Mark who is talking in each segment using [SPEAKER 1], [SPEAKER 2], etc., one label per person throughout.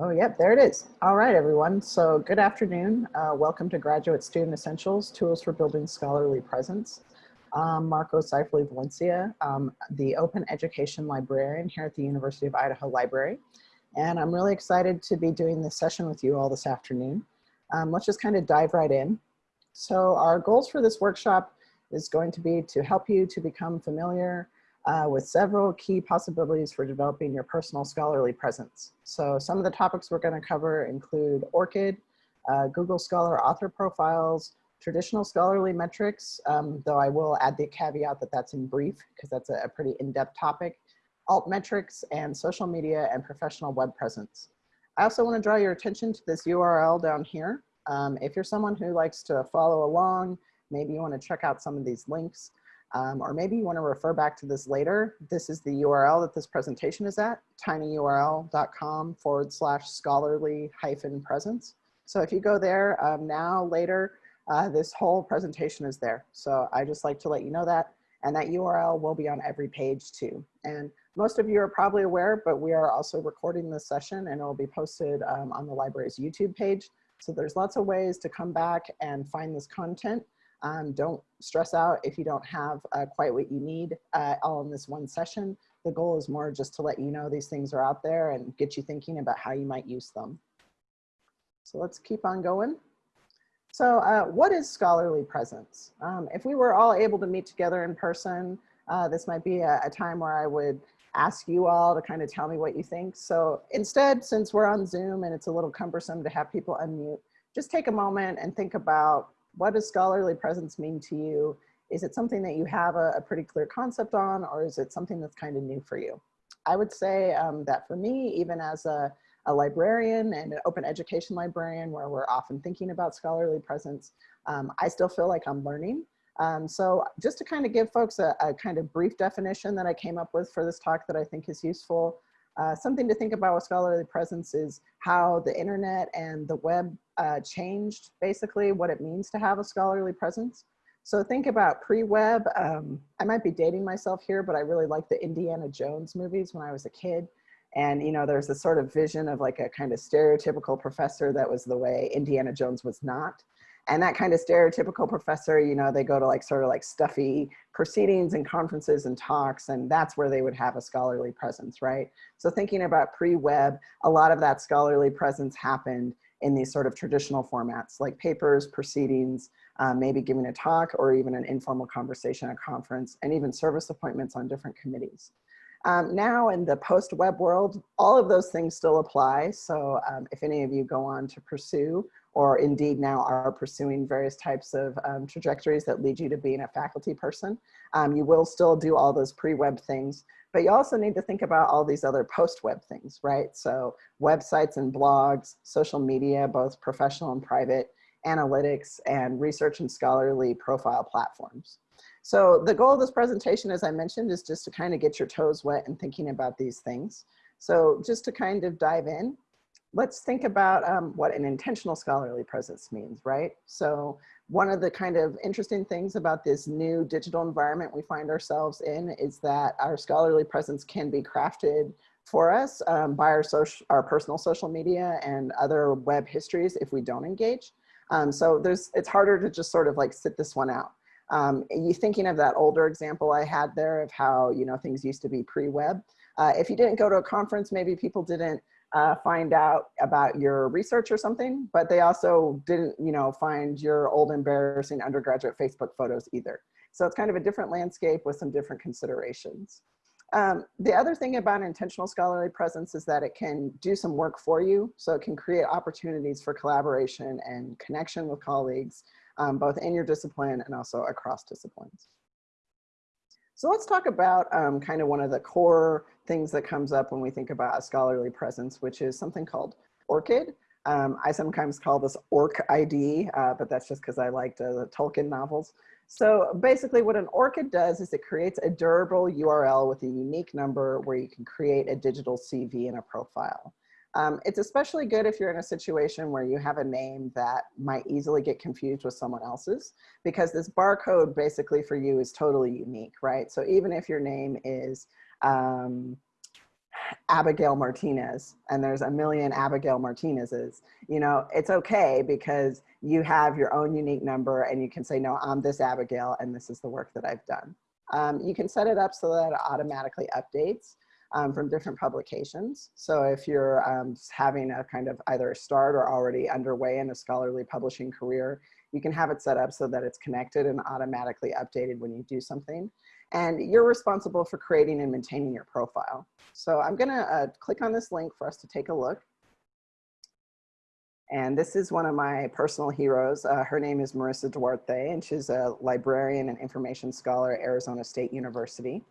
[SPEAKER 1] Oh, yep, there it is. All right, everyone. So good afternoon. Uh, welcome to Graduate Student Essentials, Tools for Building Scholarly Presence. I'm Marco Seifley Valencia, um, the Open Education Librarian here at the University of Idaho Library. And I'm really excited to be doing this session with you all this afternoon. Um, let's just kind of dive right in. So our goals for this workshop is going to be to help you to become familiar uh, with several key possibilities for developing your personal scholarly presence. So some of the topics we're gonna cover include ORCID, uh, Google Scholar author profiles, traditional scholarly metrics, um, though I will add the caveat that that's in brief because that's a, a pretty in-depth topic, alt metrics, and social media and professional web presence. I also wanna draw your attention to this URL down here. Um, if you're someone who likes to follow along, maybe you wanna check out some of these links, um, or maybe you want to refer back to this later. This is the URL that this presentation is at, tinyurl.com forward slash scholarly hyphen presence. So if you go there um, now, later, uh, this whole presentation is there. So I just like to let you know that. And that URL will be on every page too. And most of you are probably aware, but we are also recording this session and it will be posted um, on the library's YouTube page. So there's lots of ways to come back and find this content. Um, don't stress out if you don't have uh, quite what you need uh, all in this one session. The goal is more just to let you know these things are out there and get you thinking about how you might use them. So let's keep on going. So uh, what is scholarly presence? Um, if we were all able to meet together in person, uh, this might be a, a time where I would ask you all to kind of tell me what you think. So instead, since we're on Zoom and it's a little cumbersome to have people unmute, just take a moment and think about what does scholarly presence mean to you? Is it something that you have a, a pretty clear concept on, or is it something that's kind of new for you? I would say um, that for me, even as a, a, librarian and an open education librarian where we're often thinking about scholarly presence, um, I still feel like I'm learning. Um, so just to kind of give folks a, a, kind of brief definition that I came up with for this talk that I think is useful, uh, something to think about with scholarly presence is how the internet and the web uh, changed basically what it means to have a scholarly presence. So think about pre-web, um, I might be dating myself here, but I really liked the Indiana Jones movies when I was a kid. And you know, there's this sort of vision of like a kind of stereotypical professor that was the way Indiana Jones was not and that kind of stereotypical professor, you know, they go to like sort of like stuffy proceedings and conferences and talks, and that's where they would have a scholarly presence, right? So thinking about pre-web, a lot of that scholarly presence happened in these sort of traditional formats like papers, proceedings, um, maybe giving a talk or even an informal conversation at a conference and even service appointments on different committees. Um, now in the post-web world, all of those things still apply. So um, if any of you go on to pursue or indeed now are pursuing various types of um, trajectories that lead you to being a faculty person. Um, you will still do all those pre-web things, but you also need to think about all these other post-web things, right? So websites and blogs, social media, both professional and private, analytics, and research and scholarly profile platforms. So the goal of this presentation, as I mentioned, is just to kind of get your toes wet and thinking about these things. So just to kind of dive in, let's think about um, what an intentional scholarly presence means, right? So one of the kind of interesting things about this new digital environment we find ourselves in is that our scholarly presence can be crafted for us um, by our, social, our personal social media and other web histories if we don't engage. Um, so there's, it's harder to just sort of like sit this one out. Um, you thinking of that older example I had there of how, you know, things used to be pre-web. Uh, if you didn't go to a conference, maybe people didn't uh, find out about your research or something, but they also didn't, you know, find your old embarrassing undergraduate Facebook photos either. So it's kind of a different landscape with some different considerations. Um, the other thing about intentional scholarly presence is that it can do some work for you. So it can create opportunities for collaboration and connection with colleagues, um, both in your discipline and also across disciplines. So let's talk about um, kind of one of the core things that comes up when we think about a scholarly presence, which is something called ORCID. Um, I sometimes call this ORC ID, uh, but that's just because I liked uh, the Tolkien novels. So basically what an ORCID does is it creates a durable URL with a unique number where you can create a digital CV and a profile. Um, it's especially good if you're in a situation where you have a name that might easily get confused with someone else's because this barcode basically for you is totally unique, right? So even if your name is, um, Abigail Martinez and there's a million Abigail Martinez's, you know, it's okay because you have your own unique number and you can say, no, I'm this Abigail and this is the work that I've done. Um, you can set it up so that it automatically updates um, from different publications. So if you're um, having a kind of either a start or already underway in a scholarly publishing career, you can have it set up so that it's connected and automatically updated when you do something. And you're responsible for creating and maintaining your profile. So I'm gonna uh, click on this link for us to take a look. And this is one of my personal heroes. Uh, her name is Marisa Duarte, and she's a librarian and information scholar at Arizona State University.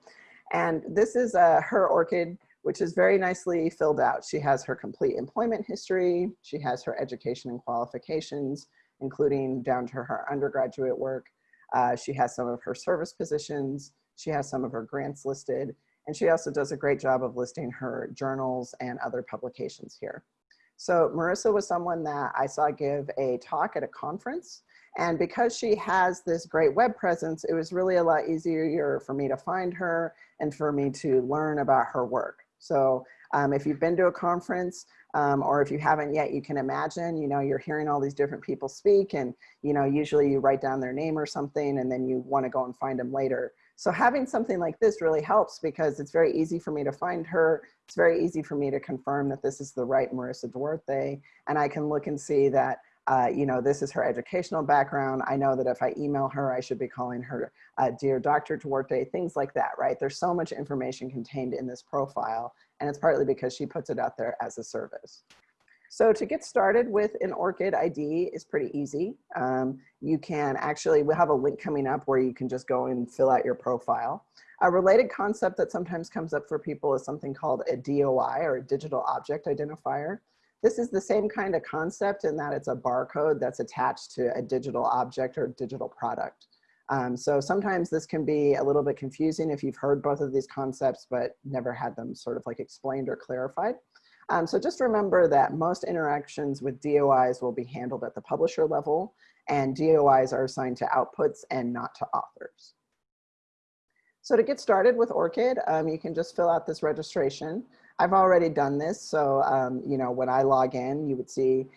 [SPEAKER 1] And this is uh, her ORCID, which is very nicely filled out. She has her complete employment history. She has her education and qualifications, including down to her undergraduate work. Uh, she has some of her service positions. She has some of her grants listed. And she also does a great job of listing her journals and other publications here. So Marisa was someone that I saw give a talk at a conference and because she has this great web presence, it was really a lot easier for me to find her and for me to learn about her work. So um, if you've been to a conference um, or if you haven't yet, you can imagine, you know, you're hearing all these different people speak and, you know, usually you write down their name or something and then you want to go and find them later. So having something like this really helps because it's very easy for me to find her. It's very easy for me to confirm that this is the right Marisa Duarte. And I can look and see that uh, you know, this is her educational background. I know that if I email her, I should be calling her uh, Dear Dr. Duarte, things like that, right? There's so much information contained in this profile, and it's partly because she puts it out there as a service. So to get started with an ORCID ID is pretty easy. Um, you can actually, we have a link coming up where you can just go and fill out your profile. A related concept that sometimes comes up for people is something called a DOI or a digital object identifier. This is the same kind of concept in that it's a barcode that's attached to a digital object or digital product. Um, so sometimes this can be a little bit confusing if you've heard both of these concepts but never had them sort of like explained or clarified. Um, so just remember that most interactions with DOIs will be handled at the publisher level and DOIs are assigned to outputs and not to authors. So to get started with ORCID, um, you can just fill out this registration. I've already done this. So, um, you know, when I log in, you would see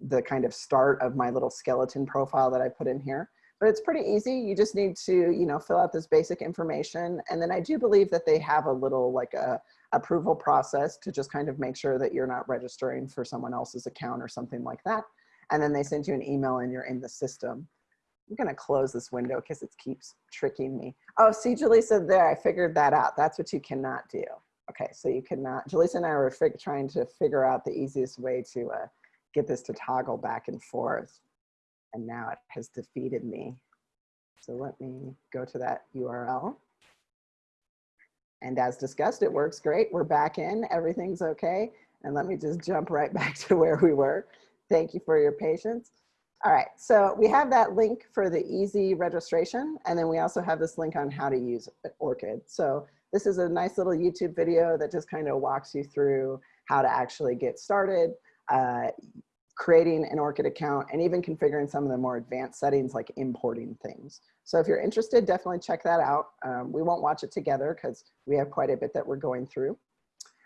[SPEAKER 1] the kind of start of my little skeleton profile that I put in here. But it's pretty easy. You just need to, you know, fill out this basic information. And then I do believe that they have a little like a approval process to just kind of make sure that you're not registering for someone else's account or something like that. And then they send you an email and you're in the system. I'm gonna close this window because it keeps tricking me. Oh, see, Jaleesa there, I figured that out. That's what you cannot do. Okay, so you cannot, Jaleesa and I were trying to figure out the easiest way to uh, get this to toggle back and forth. And now it has defeated me. So let me go to that URL. And as discussed, it works great. We're back in, everything's okay. And let me just jump right back to where we were. Thank you for your patience. All right, so we have that link for the easy registration. And then we also have this link on how to use ORCID. So this is a nice little YouTube video that just kind of walks you through how to actually get started, uh, creating an ORCID account, and even configuring some of the more advanced settings like importing things. So if you're interested, definitely check that out. Um, we won't watch it together because we have quite a bit that we're going through.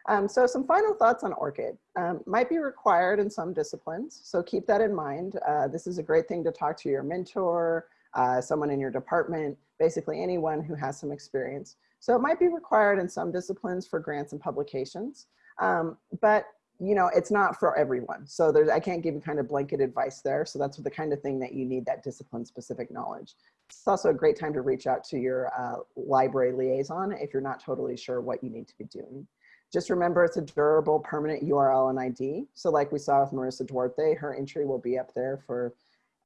[SPEAKER 1] Um, so some final thoughts on ORCID. Um, might be required in some disciplines, so keep that in mind. Uh, this is a great thing to talk to your mentor, uh, someone in your department, basically anyone who has some experience. So it might be required in some disciplines for grants and publications, um, but you know, it's not for everyone. So there's, I can't give you kind of blanket advice there. So that's the kind of thing that you need that discipline specific knowledge. It's also a great time to reach out to your uh, library liaison if you're not totally sure what you need to be doing. Just remember it's a durable permanent URL and ID. So like we saw with Marisa Duarte, her entry will be up there for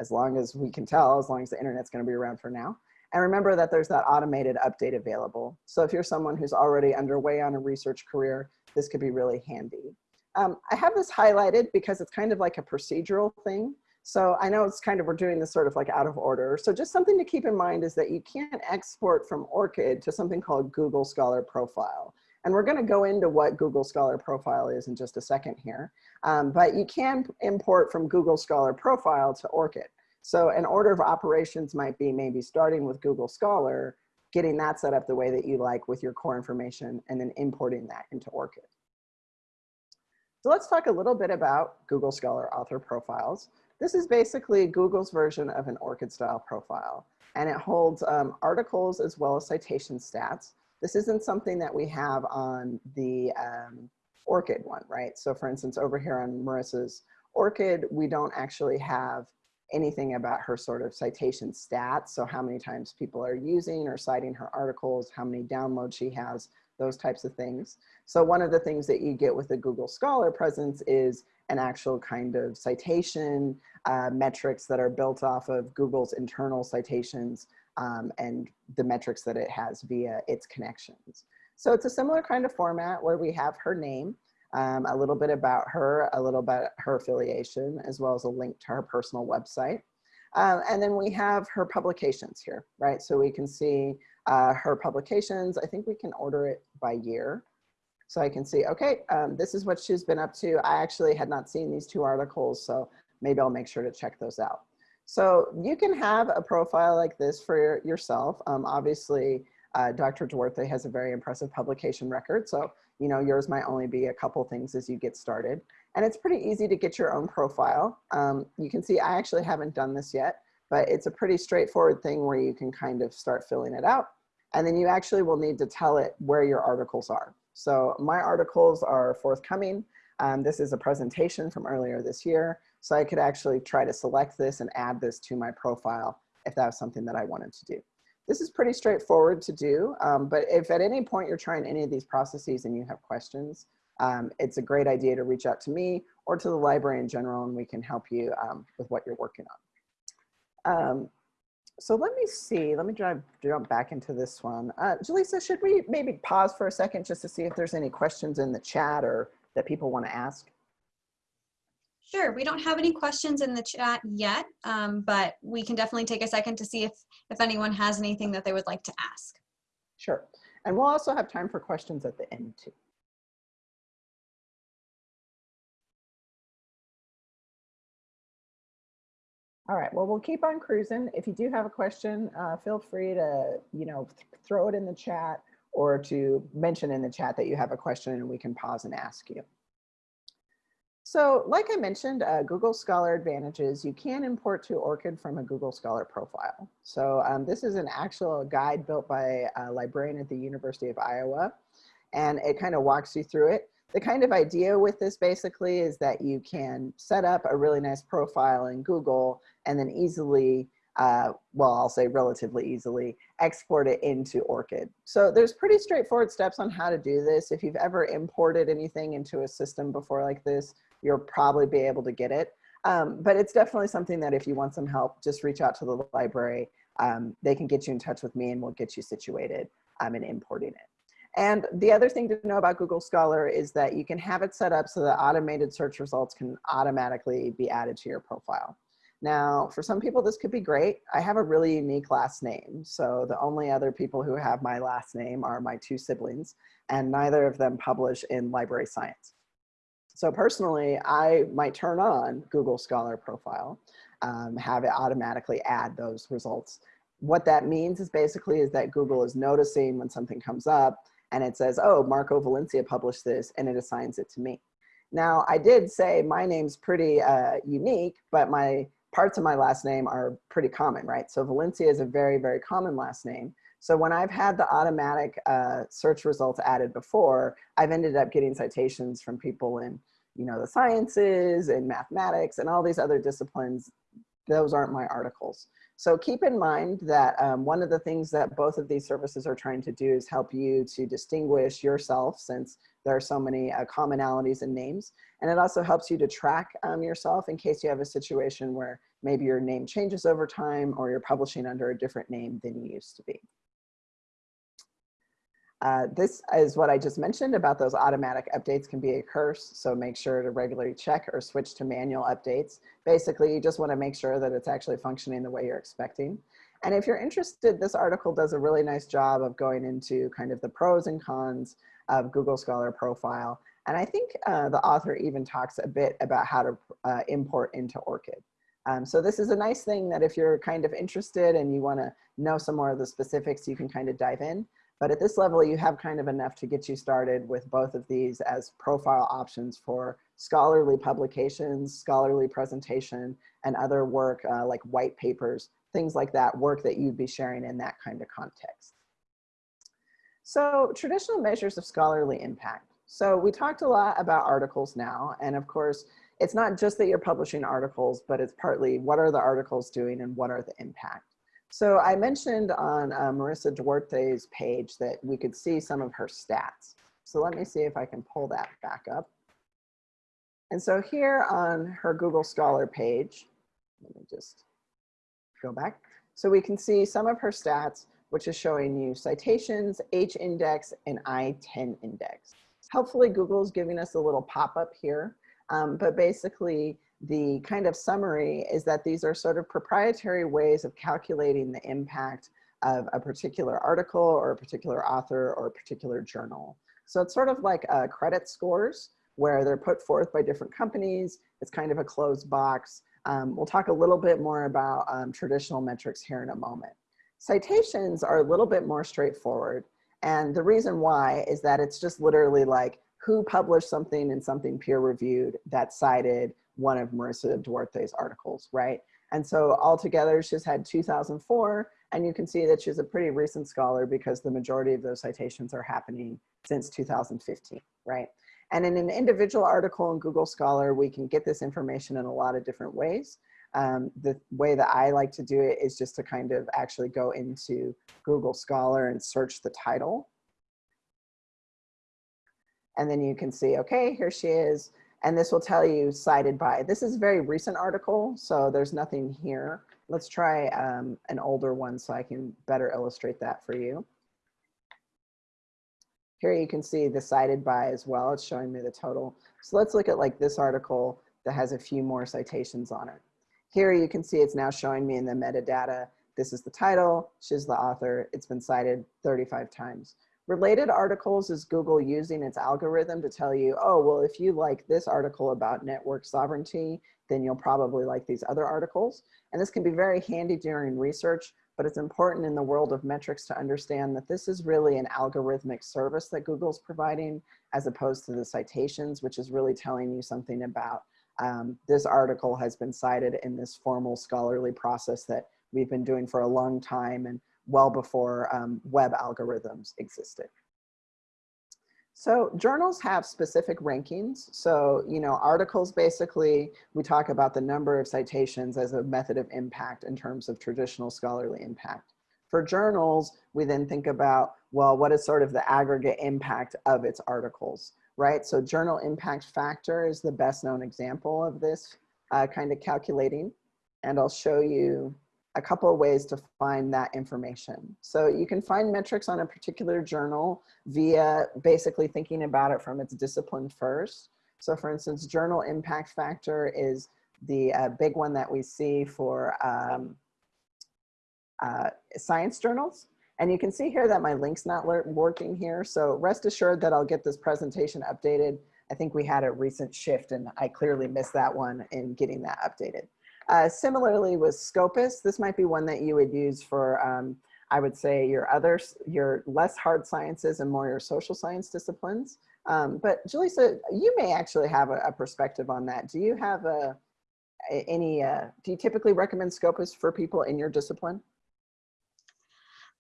[SPEAKER 1] as long as we can tell, as long as the internet's gonna be around for now. And remember that there's that automated update available. So if you're someone who's already underway on a research career, this could be really handy. Um, I have this highlighted because it's kind of like a procedural thing. So I know it's kind of, we're doing this sort of like out of order. So just something to keep in mind is that you can't export from ORCID to something called Google Scholar Profile. And we're gonna go into what Google Scholar Profile is in just a second here. Um, but you can import from Google Scholar Profile to ORCID. So an order of operations might be maybe starting with Google Scholar, getting that set up the way that you like with your core information, and then importing that into ORCID. So let's talk a little bit about Google Scholar author profiles. This is basically Google's version of an ORCID style profile, and it holds um, articles as well as citation stats. This isn't something that we have on the um, ORCID one, right? So for instance, over here on Marisa's ORCID, we don't actually have anything about her sort of citation stats. So how many times people are using or citing her articles, how many downloads she has, those types of things. So one of the things that you get with the Google Scholar presence is an actual kind of citation uh, metrics that are built off of Google's internal citations um, and the metrics that it has via its connections. So it's a similar kind of format where we have her name, um, a little bit about her, a little bit her affiliation, as well as a link to her personal website. Um, and then we have her publications here, right? So we can see uh, her publications. I think we can order it by year. So I can see, okay, um, this is what she's been up to. I actually had not seen these two articles, so maybe I'll make sure to check those out. So you can have a profile like this for yourself. Um, obviously, uh, Dr. Duarte has a very impressive publication record. So, you know, yours might only be a couple things as you get started. And it's pretty easy to get your own profile. Um, you can see I actually haven't done this yet, but it's a pretty straightforward thing where you can kind of start filling it out. And then you actually will need to tell it where your articles are. So my articles are forthcoming. Um, this is a presentation from earlier this year. So I could actually try to select this and add this to my profile if that was something that I wanted to do. This is pretty straightforward to do, um, but if at any point you're trying any of these processes and you have questions, um, it's a great idea to reach out to me or to the library in general and we can help you um, with what you're working on. So let me see, let me drive, jump back into this one. Uh, Jaleesa, should we maybe pause for a second just to see if there's any questions in the chat or that people want to ask?
[SPEAKER 2] Sure, we don't have any questions in the chat yet, um, but we can definitely take a second to see if, if anyone has anything that they would like to ask.
[SPEAKER 1] Sure. And we'll also have time for questions at the end too. All right, well, we'll keep on cruising. If you do have a question, uh, feel free to, you know, th throw it in the chat or to mention in the chat that you have a question and we can pause and ask you. So like I mentioned, uh, Google Scholar advantages, you can import to ORCID from a Google Scholar profile. So um, this is an actual guide built by a librarian at the University of Iowa, and it kind of walks you through it the kind of idea with this basically is that you can set up a really nice profile in Google and then easily, uh, well, I'll say relatively easily, export it into ORCID. So there's pretty straightforward steps on how to do this. If you've ever imported anything into a system before like this, you'll probably be able to get it. Um, but it's definitely something that if you want some help, just reach out to the library. Um, they can get you in touch with me and we'll get you situated um, in importing it. And the other thing to know about Google Scholar is that you can have it set up so that automated search results can automatically be added to your profile. Now, for some people, this could be great. I have a really unique last name. So the only other people who have my last name are my two siblings, and neither of them publish in library science. So personally, I might turn on Google Scholar profile, um, have it automatically add those results. What that means is basically is that Google is noticing when something comes up and it says, oh, Marco Valencia published this and it assigns it to me. Now I did say my name's pretty uh, unique, but my parts of my last name are pretty common, right? So Valencia is a very, very common last name. So when I've had the automatic uh, search results added before, I've ended up getting citations from people in, you know, the sciences and mathematics and all these other disciplines. Those aren't my articles. So keep in mind that um, one of the things that both of these services are trying to do is help you to distinguish yourself since there are so many uh, commonalities in names. And it also helps you to track um, yourself in case you have a situation where maybe your name changes over time or you're publishing under a different name than you used to be. Uh, this is what I just mentioned about those automatic updates can be a curse. So make sure to regularly check or switch to manual updates. Basically, you just want to make sure that it's actually functioning the way you're expecting. And if you're interested, this article does a really nice job of going into kind of the pros and cons of Google Scholar profile. And I think uh, the author even talks a bit about how to uh, import into ORCID. Um, so this is a nice thing that if you're kind of interested and you want to know some more of the specifics, you can kind of dive in. But at this level, you have kind of enough to get you started with both of these as profile options for scholarly publications, scholarly presentation, and other work uh, like white papers, things like that, work that you'd be sharing in that kind of context. So traditional measures of scholarly impact. So we talked a lot about articles now, and of course, it's not just that you're publishing articles, but it's partly what are the articles doing and what are the impact. So I mentioned on uh, Marisa Duarte's page that we could see some of her stats. So let me see if I can pull that back up. And so here on her Google Scholar page, let me just go back. So we can see some of her stats, which is showing you citations, H index, and I-10 index. Helpfully, Google's giving us a little pop-up here, um, but basically the kind of summary is that these are sort of proprietary ways of calculating the impact of a particular article or a particular author or a particular journal. So it's sort of like uh, credit scores where they're put forth by different companies. It's kind of a closed box. Um, we'll talk a little bit more about um, traditional metrics here in a moment. Citations are a little bit more straightforward. And the reason why is that it's just literally like who published something in something peer reviewed that cited one of Marisa Duarte's articles, right? And so altogether, she's had 2004, and you can see that she's a pretty recent scholar because the majority of those citations are happening since 2015, right? And in an individual article in Google Scholar, we can get this information in a lot of different ways. Um, the way that I like to do it is just to kind of actually go into Google Scholar and search the title. And then you can see, okay, here she is and this will tell you cited by. This is a very recent article, so there's nothing here. Let's try um, an older one so I can better illustrate that for you. Here you can see the cited by as well. It's showing me the total. So let's look at like this article that has a few more citations on it. Here you can see it's now showing me in the metadata. This is the title, she's the author. It's been cited 35 times. Related articles is Google using its algorithm to tell you, oh, well, if you like this article about network sovereignty, then you'll probably like these other articles. And this can be very handy during research, but it's important in the world of metrics to understand that this is really an algorithmic service that Google's providing as opposed to the citations, which is really telling you something about um, this article has been cited in this formal scholarly process that we've been doing for a long time. And well before um, web algorithms existed. So journals have specific rankings. So, you know, articles basically, we talk about the number of citations as a method of impact in terms of traditional scholarly impact. For journals, we then think about, well, what is sort of the aggregate impact of its articles, right? So journal impact factor is the best known example of this uh, kind of calculating. And I'll show you a couple of ways to find that information. So you can find metrics on a particular journal via basically thinking about it from its discipline first. So for instance, journal impact factor is the uh, big one that we see for um, uh, science journals. And you can see here that my link's not working here. So rest assured that I'll get this presentation updated. I think we had a recent shift and I clearly missed that one in getting that updated. Uh, similarly with Scopus, this might be one that you would use for, um, I would say your other, your less hard sciences and more your social science disciplines. Um, but Jaleesa, you may actually have a, a, perspective on that. Do you have a any, uh, do you typically recommend Scopus for people in your discipline?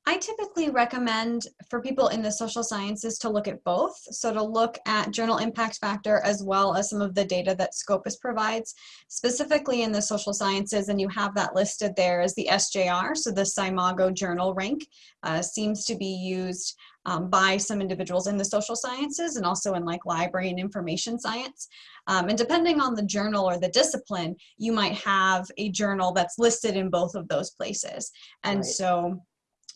[SPEAKER 2] I typically recommend for people in the social sciences to look at both. So to look at journal impact factor as well as some of the data that Scopus provides, specifically in the social sciences, and you have that listed there as the SJR, so the SCImago journal rank uh, seems to be used um, by some individuals in the social sciences and also in like library and information science. Um, and depending on the journal or the discipline, you might have a journal that's listed in both of those places. And right. so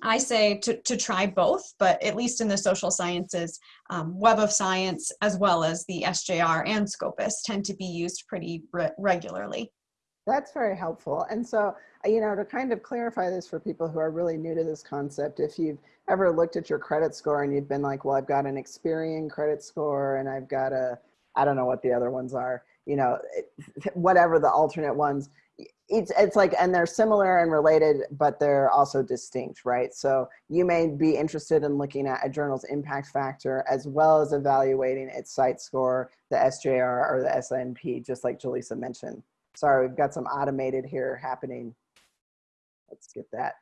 [SPEAKER 2] I say to, to try both, but at least in the social sciences, um, Web of Science, as well as the SJR and Scopus tend to be used pretty re regularly.
[SPEAKER 1] That's very helpful. And so, uh, you know, to kind of clarify this for people who are really new to this concept, if you've ever looked at your credit score and you've been like, well, I've got an Experian credit score and I've got a, I don't know what the other ones are, you know, whatever the alternate ones, it's it's like and they're similar and related but they're also distinct right? So you may be interested in looking at a journal's impact factor as well as evaluating its CiteScore the sjr or the SNIP just like jaleesa mentioned. Sorry we've got some automated here happening. Let's get that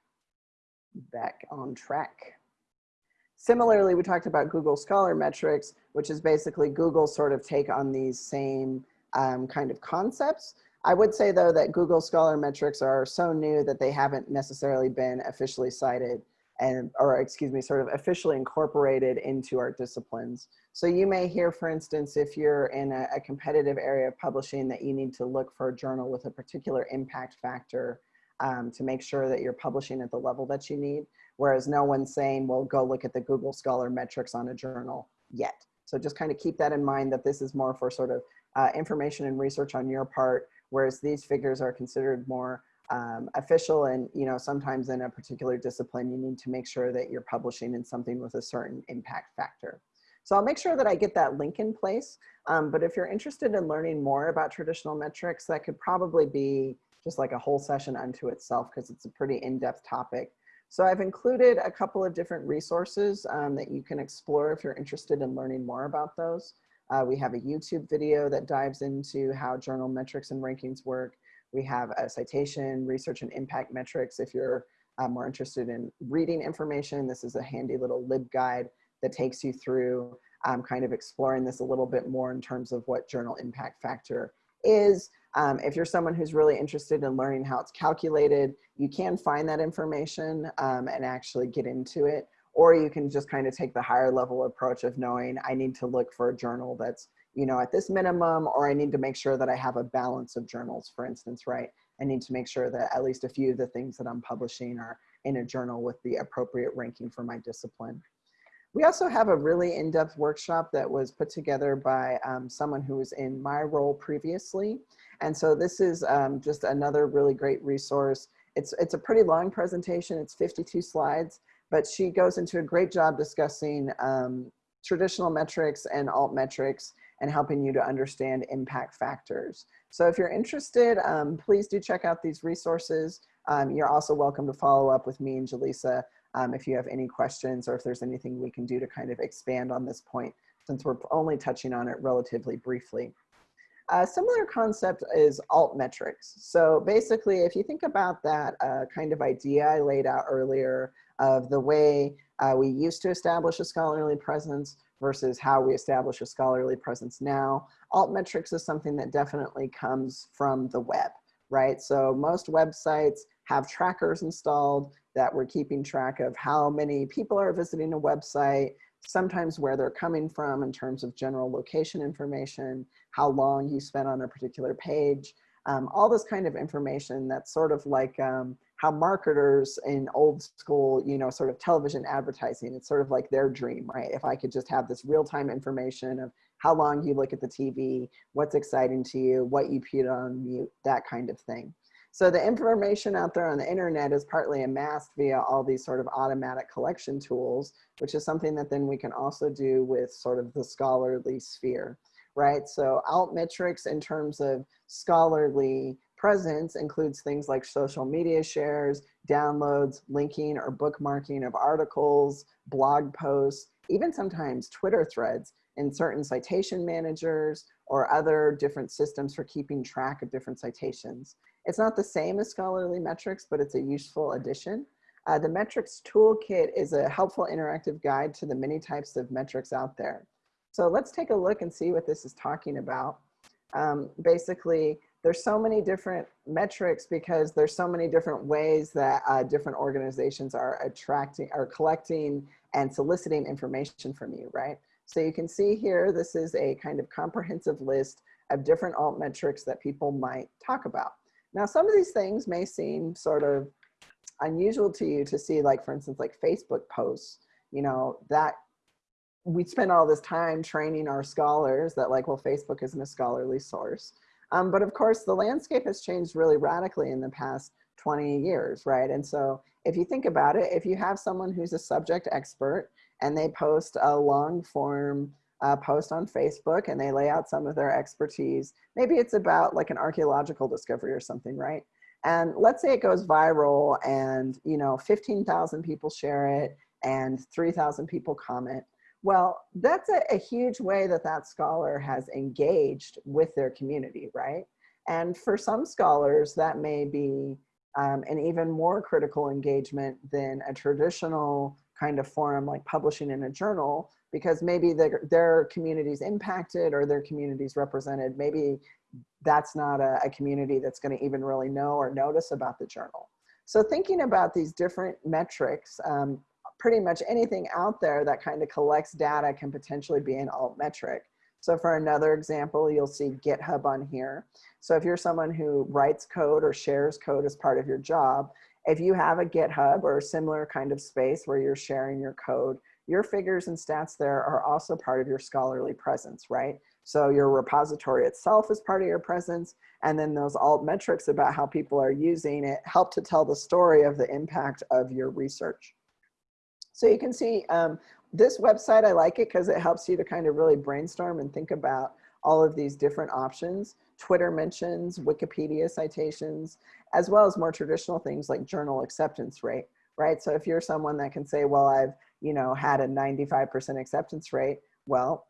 [SPEAKER 1] back on track. Similarly we talked about google scholar metrics which is basically google's sort of take on these same um, kind of concepts I would say though that Google Scholar metrics are so new that they haven't necessarily been officially cited and, or excuse me, sort of officially incorporated into our disciplines. So you may hear, for instance, if you're in a, a competitive area of publishing that you need to look for a journal with a particular impact factor um, to make sure that you're publishing at the level that you need. Whereas no one's saying, well, go look at the Google Scholar metrics on a journal yet. So just kind of keep that in mind that this is more for sort of uh, information and research on your part whereas these figures are considered more um, official and you know sometimes in a particular discipline you need to make sure that you're publishing in something with a certain impact factor. So I'll make sure that I get that link in place. Um, but if you're interested in learning more about traditional metrics, that could probably be just like a whole session unto itself because it's a pretty in-depth topic. So I've included a couple of different resources um, that you can explore if you're interested in learning more about those. Uh, we have a YouTube video that dives into how journal metrics and rankings work. We have a citation, research and impact metrics. If you're uh, more interested in reading information, this is a handy little LibGuide that takes you through um, kind of exploring this a little bit more in terms of what journal impact factor is. Um, if you're someone who's really interested in learning how it's calculated, you can find that information um, and actually get into it or you can just kind of take the higher level approach of knowing I need to look for a journal that's, you know, at this minimum, or I need to make sure that I have a balance of journals, for instance, right? I need to make sure that at least a few of the things that I'm publishing are in a journal with the appropriate ranking for my discipline. We also have a really in-depth workshop that was put together by um, someone who was in my role previously. And so this is um, just another really great resource. It's, it's a pretty long presentation. It's 52 slides but she goes into a great job discussing um, traditional metrics and alt metrics and helping you to understand impact factors. So if you're interested, um, please do check out these resources. Um, you're also welcome to follow up with me and Jaleesa um, if you have any questions or if there's anything we can do to kind of expand on this point since we're only touching on it relatively briefly. A similar concept is alt metrics. So basically, if you think about that uh, kind of idea I laid out earlier of the way uh, we used to establish a scholarly presence versus how we establish a scholarly presence now. Altmetrics is something that definitely comes from the web, right? So most websites have trackers installed that we're keeping track of how many people are visiting a website, sometimes where they're coming from in terms of general location information, how long you spent on a particular page, um, all this kind of information that's sort of like um, how marketers in old school, you know, sort of television advertising, it's sort of like their dream, right? If I could just have this real-time information of how long you look at the TV, what's exciting to you, what you put on mute, that kind of thing. So the information out there on the internet is partly amassed via all these sort of automatic collection tools, which is something that then we can also do with sort of the scholarly sphere, right? So altmetrics in terms of scholarly presence includes things like social media shares, downloads, linking or bookmarking of articles, blog posts, even sometimes Twitter threads in certain citation managers or other different systems for keeping track of different citations. It's not the same as scholarly metrics, but it's a useful addition. Uh, the metrics toolkit is a helpful interactive guide to the many types of metrics out there. So let's take a look and see what this is talking about. Um, basically, there's so many different metrics because there's so many different ways that uh, different organizations are attracting are collecting and soliciting information from you, right? So you can see here, this is a kind of comprehensive list of different alt metrics that people might talk about. Now, some of these things may seem sort of unusual to you to see, like, for instance, like Facebook posts, you know, that we spend all this time training our scholars that like, well, Facebook isn't a scholarly source. Um, but of course, the landscape has changed really radically in the past 20 years, right? And so if you think about it, if you have someone who's a subject expert and they post a long form uh, post on Facebook and they lay out some of their expertise, maybe it's about like an archeological discovery or something, right? And let's say it goes viral and, you know, 15,000 people share it and 3,000 people comment. Well, that's a, a, huge way that that scholar has engaged with their community, right? And for some scholars, that may be um, an even more critical engagement than a traditional kind of forum like publishing in a journal because maybe their, their community's impacted or their community's represented. Maybe that's not a, a community that's gonna even really know or notice about the journal. So thinking about these different metrics, um, pretty much anything out there that kind of collects data can potentially be an alt metric. So for another example, you'll see GitHub on here. So if you're someone who writes code or shares code as part of your job, if you have a GitHub or a similar kind of space where you're sharing your code, your figures and stats there are also part of your scholarly presence, right? So your repository itself is part of your presence, and then those alt metrics about how people are using it help to tell the story of the impact of your research. So you can see um, this website, I like it because it helps you to kind of really brainstorm and think about all of these different options. Twitter mentions, Wikipedia citations, as well as more traditional things like journal acceptance rate, right? So if you're someone that can say, well, I've, you know, had a 95% acceptance rate, well,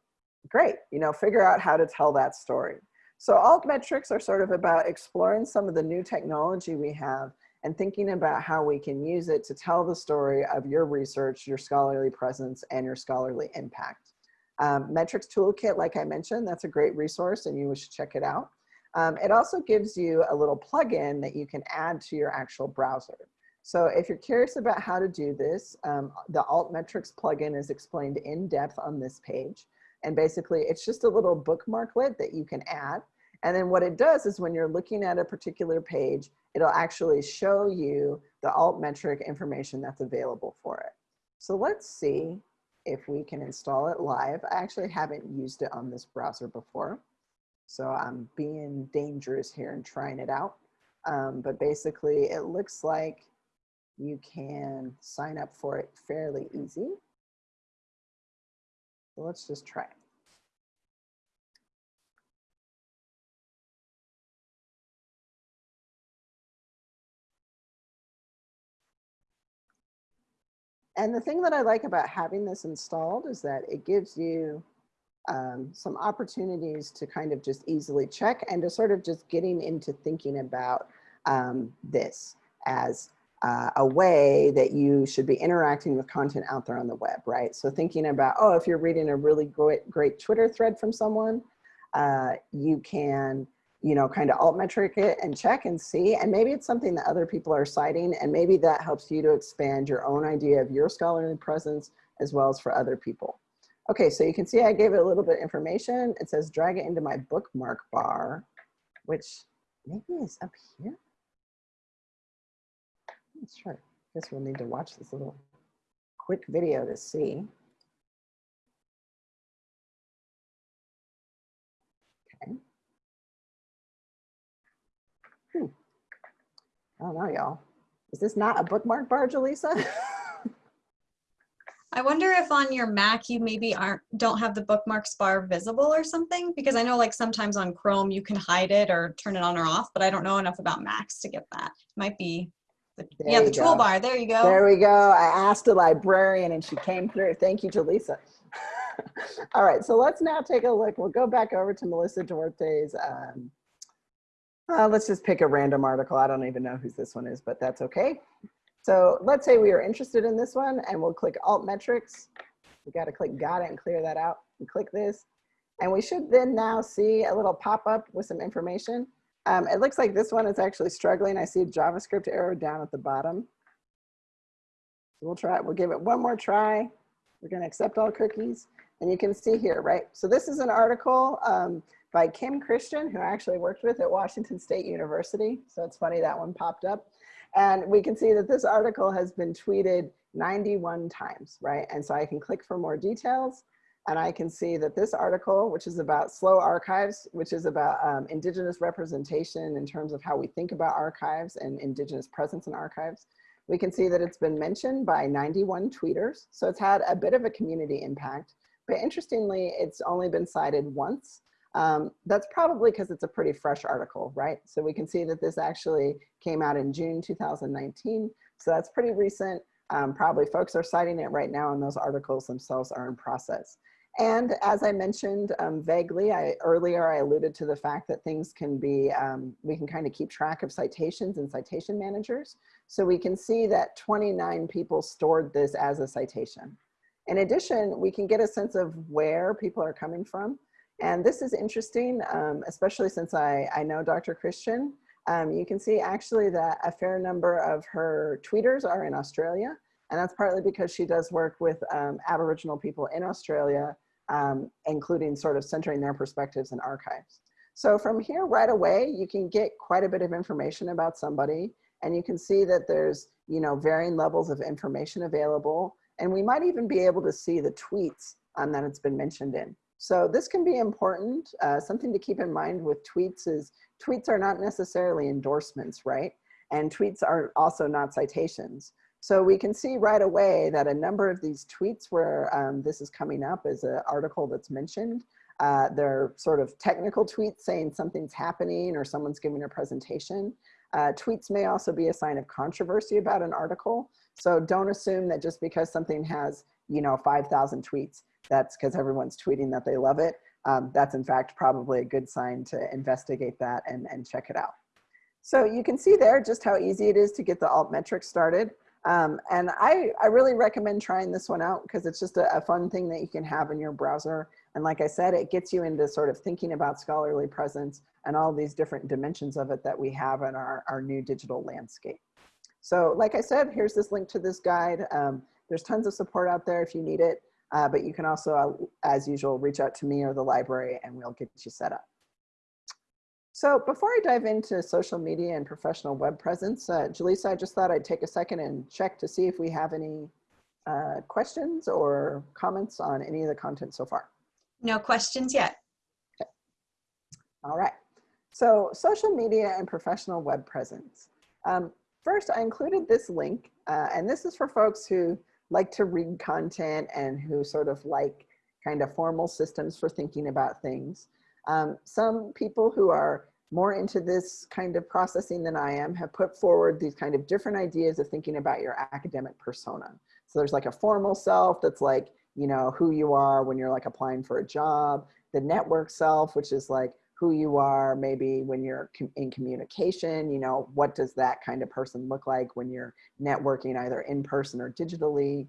[SPEAKER 1] great, you know, figure out how to tell that story. So alt metrics are sort of about exploring some of the new technology we have and thinking about how we can use it to tell the story of your research, your scholarly presence, and your scholarly impact. Um, Metrics Toolkit, like I mentioned, that's a great resource and you should check it out. Um, it also gives you a little plugin that you can add to your actual browser. So if you're curious about how to do this, um, the Altmetrics plugin is explained in depth on this page. And basically it's just a little bookmarklet that you can add. And then what it does is when you're looking at a particular page, it'll actually show you the altmetric information that's available for it. So let's see if we can install it live. I actually haven't used it on this browser before. So I'm being dangerous here and trying it out. Um, but basically it looks like you can sign up for it fairly easy. So let's just try it. And the thing that I like about having this installed is that it gives you um, some opportunities to kind of just easily check and to sort of just getting into thinking about um, this as uh, a way that you should be interacting with content out there on the web, right? So thinking about, oh, if you're reading a really great, great Twitter thread from someone, uh, you can, you know, kind of alt metric it and check and see, and maybe it's something that other people are citing, and maybe that helps you to expand your own idea of your scholarly presence as well as for other people. Okay, so you can see I gave it a little bit of information. It says drag it into my bookmark bar, which maybe is up here. I'm not sure. I guess we'll need to watch this little quick video to see. I don't know, y'all. Is this not a bookmark bar, Jaleesa?
[SPEAKER 2] I wonder if on your Mac you maybe aren't don't have the bookmarks bar visible or something because I know like sometimes on Chrome you can hide it or turn it on or off, but I don't know enough about Macs to get that. It Might be the, yeah, the toolbar. There you go.
[SPEAKER 1] There we go. I asked a librarian and she came through. Thank you, Jaleesa. All right, so let's now take a look. We'll go back over to Melissa Duarte's. Um, uh, let's just pick a random article. I don't even know who this one is, but that's okay. So let's say we are interested in this one and we'll click alt metrics. We got to click got it and clear that out and click this. And we should then now see a little pop up with some information. Um, it looks like this one is actually struggling. I see a JavaScript error down at the bottom. We'll try, we'll give it one more try. We're gonna accept all cookies. And you can see here, right? So this is an article um, by Kim Christen, who I actually worked with at Washington State University. So it's funny that one popped up. And we can see that this article has been tweeted 91 times, right? And so I can click for more details and I can see that this article, which is about slow archives, which is about um, indigenous representation in terms of how we think about archives and indigenous presence in archives, we can see that it's been mentioned by 91 tweeters. So it's had a bit of a community impact, but interestingly, it's only been cited once Um, that's probably because it's a pretty fresh article, right? So we can see that this actually came out in June 2019. So that's pretty recent. Um, probably folks are citing it right now and those articles themselves are in process. And as I mentioned um, vaguely, I, earlier I alluded to the fact that things can be, um, we can kind of keep track of citations and citation managers. So we can see that 29 people stored this as a citation. In addition, we can get a sense of where people are coming from. And this is interesting, um, especially since I, I know Dr. Christen. Um, you can see actually that a fair number of her tweeters are in Australia. And that's partly because she does work with um, Aboriginal people in Australia, um, including sort of centering their perspectives in archives. So from here right away, you can get quite a bit of information about somebody and you can see that there's, you know, varying levels of information available. And we might even be able to see the tweets um, that it's been mentioned in. So this can be important. Uh, something to keep in mind with tweets is tweets are not necessarily endorsements, right? And tweets are also not citations. So we can see right away that a number of these tweets where um, this is coming up is an article that's mentioned. Uh, they're sort of technical tweets saying something's happening or someone's giving a presentation. Uh, tweets may also be a sign of controversy about an article. So don't assume that just because something has, you know, 5,000 tweets, that's because everyone's tweeting that they love it. Um, that's in fact probably a good sign to investigate that and, and check it out. So you can see there just how easy it is to get the altmetrics started. Um, and I, I really recommend trying this one out because it's just a, a, fun thing that you can have in your browser. And like I said, it gets you into sort of thinking about scholarly presence and all these different dimensions of it that we have in our, our new digital landscape. So like I said, here's this link to this guide. Um, there's tons of support out there if you need it, uh, but you can also, uh, as usual, reach out to me or the library and we'll get you set up. So before I dive into social media and professional web presence, uh, Jaleesa, I just thought I'd take a second and check to see if we have any uh, questions or comments on any of the content so far.
[SPEAKER 2] No questions yet.
[SPEAKER 1] Okay. All right. So social media and professional web presence. Um, first, I included this link, uh, and this is for folks who like to read content and who sort of like kind of formal systems for thinking about things. Um, some people who are more into this kind of processing than I am have put forward these kind of different ideas of thinking about your academic persona. So there's like a formal self that's like, you know, who you are when you're like applying for a job, the network self, which is like who you are maybe when you're in communication, you know, what does that kind of person look like when you're networking either in person or digitally,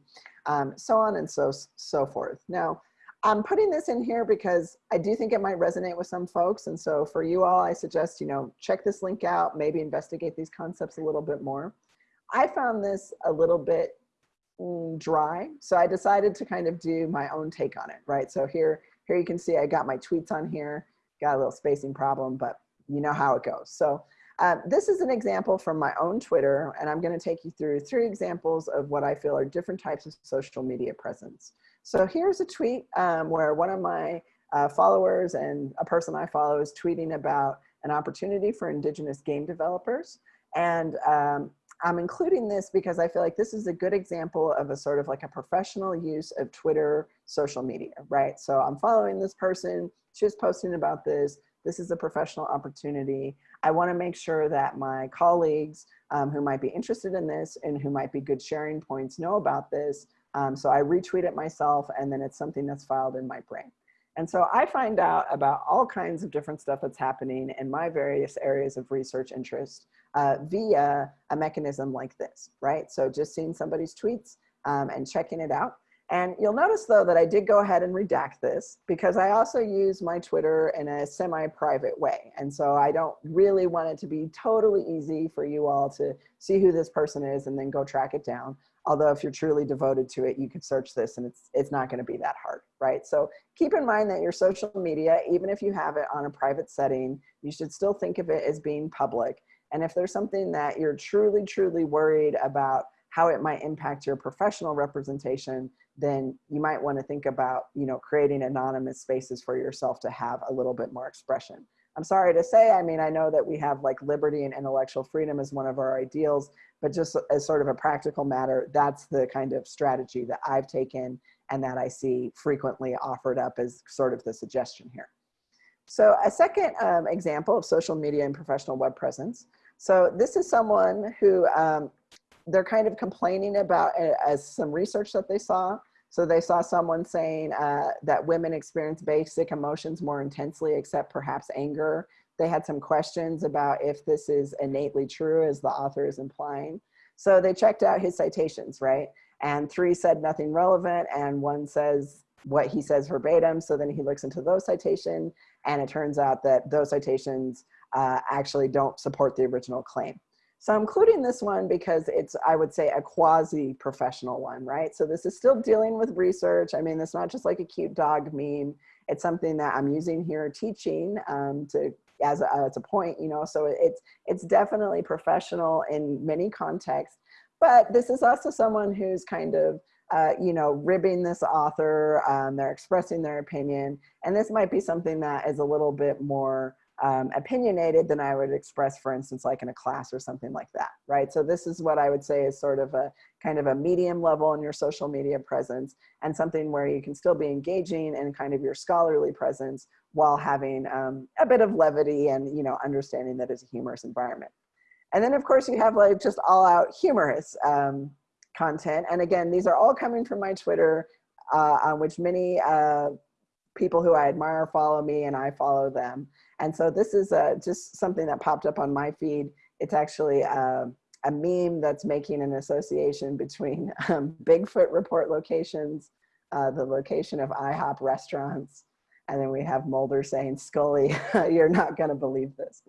[SPEAKER 1] um, so on and so, so forth. Now, I'm putting this in here because I do think it might resonate with some folks. And so for you all, I suggest, you know, check this link out, maybe investigate these concepts a little bit more. I found this a little bit mm, dry. So I decided to kind of do my own take on it, right? So here, here you can see I got my tweets on here, got a little spacing problem, but you know how it goes. So uh, this is an example from my own Twitter, and I'm gonna take you through three examples of what I feel are different types of social media presence. So here's a tweet um, where one of my uh, followers and a person I follow is tweeting about an opportunity for indigenous game developers. And um, I'm including this because I feel like this is a good example of a sort of like a professional use of Twitter social media, right? So I'm following this person, she's posting about this, this is a professional opportunity. I wanna make sure that my colleagues um, who might be interested in this and who might be good sharing points know about this um, so I retweet it myself and then it's something that's filed in my brain. And so I find out about all kinds of different stuff that's happening in my various areas of research interest uh, via a mechanism like this, right? So just seeing somebody's tweets um, and checking it out. And you'll notice though that I did go ahead and redact this because I also use my Twitter in a semi-private way. And so I don't really want it to be totally easy for you all to see who this person is and then go track it down. Although if you're truly devoted to it, you could search this and it's, it's not gonna be that hard, right? So keep in mind that your social media, even if you have it on a private setting, you should still think of it as being public. And if there's something that you're truly, truly worried about how it might impact your professional representation, then you might wanna think about you know, creating anonymous spaces for yourself to have a little bit more expression. I'm sorry to say, I mean, I know that we have like liberty and intellectual freedom as one of our ideals, but just as sort of a practical matter, that's the kind of strategy that I've taken and that I see frequently offered up as sort of the suggestion here. So a second um, example of social media and professional web presence. So this is someone who um, they're kind of complaining about as some research that they saw. So they saw someone saying uh, that women experience basic emotions more intensely, except perhaps anger. They had some questions about if this is innately true, as the author is implying. So they checked out his citations, right? And three said nothing relevant, and one says what he says verbatim. So then he looks into those citations, and it turns out that those citations uh, actually don't support the original claim. So I'm including this one because it's, I would say, a quasi-professional one, right? So this is still dealing with research. I mean, it's not just like a cute dog meme. It's something that I'm using here teaching um, to as a, as a point, you know, so it's, it's definitely professional in many contexts, but this is also someone who's kind of, uh, you know, ribbing this author, um, they're expressing their opinion, and this might be something that is a little bit more um, opinionated than I would express, for instance, like in a class or something like that, right? So this is what I would say is sort of a kind of a medium level in your social media presence and something where you can still be engaging and kind of your scholarly presence while having um, a bit of levity and, you know, understanding that it's a humorous environment. And then of course you have like just all out humorous um, content. And again, these are all coming from my Twitter, uh, on which many uh, people who I admire follow me and I follow them. And so this is uh, just something that popped up on my feed. It's actually uh, a meme that's making an association between um, Bigfoot report locations, uh, the location of IHOP restaurants, and then we have Mulder saying, Scully, you're not gonna believe this.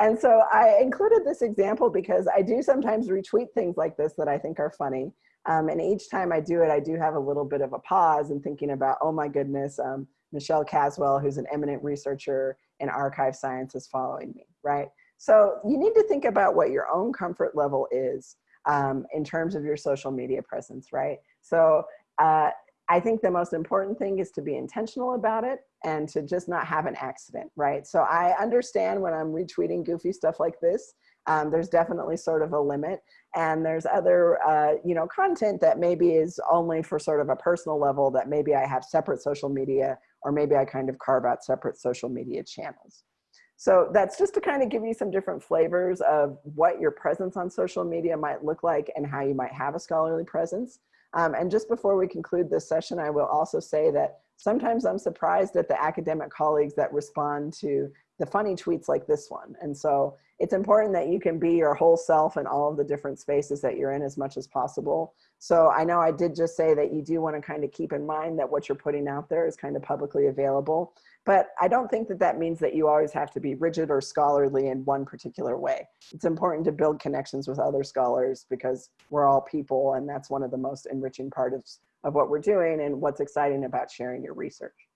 [SPEAKER 1] And so I included this example because I do sometimes retweet things like this that I think are funny. Um, and each time I do it, I do have a little bit of a pause and thinking about, oh my goodness, um, Michelle Caswell, who's an eminent researcher in archive science is following me, right? So you need to think about what your own comfort level is um, in terms of your social media presence, right? So uh, I think the most important thing is to be intentional about it and to just not have an accident, right? So I understand when I'm retweeting goofy stuff like this, um, there's definitely sort of a limit and there's other uh, you know content that maybe is only for sort of a personal level that maybe I have separate social media or maybe I kind of carve out separate social media channels. So that's just to kind of give you some different flavors of what your presence on social media might look like and how you might have a scholarly presence. Um, and just before we conclude this session, I will also say that sometimes I'm surprised at the academic colleagues that respond to the funny tweets like this one. And so it's important that you can be your whole self in all of the different spaces that you're in as much as possible. So I know I did just say that you do want to kind of keep in mind that what you're putting out there is kind of publicly available. But I don't think that that means that you always have to be rigid or scholarly in one particular way. It's important to build connections with other scholars because we're all people and that's one of the most enriching parts of what we're doing and what's exciting about sharing your research.